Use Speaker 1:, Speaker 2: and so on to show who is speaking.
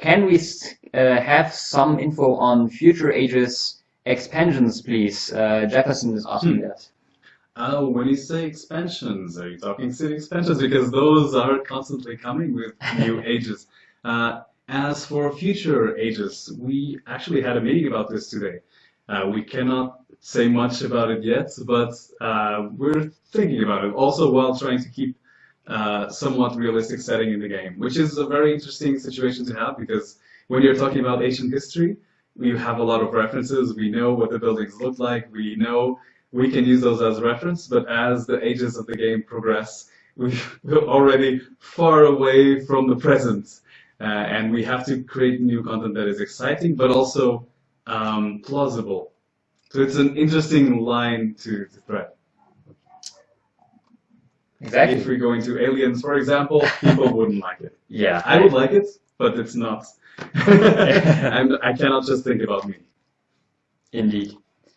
Speaker 1: can we uh, have some info on future ages expansions, please? Uh, Jefferson is asking hmm. that.
Speaker 2: Oh, when you say expansions, are you talking city expansions? Because those are constantly coming with new ages. Uh, as for future ages, we actually had a meeting about this today. Uh, we cannot say much about it yet, but uh, we're thinking about it. Also, while trying to keep uh, somewhat realistic setting in the game, which is a very interesting situation to have because when you're talking about ancient history, we have a lot of references. We know what the buildings look like. We know we can use those as reference, but as the ages of the game progress, we're already far away from the present. Uh, and we have to create new content that is exciting, but also um, plausible. So it's an interesting line to, to thread.
Speaker 1: Exactly.
Speaker 2: If we go into aliens, for example, people wouldn't like it.
Speaker 1: Yeah.
Speaker 2: I would like it, but it's not. and I cannot just think about me.
Speaker 1: Indeed.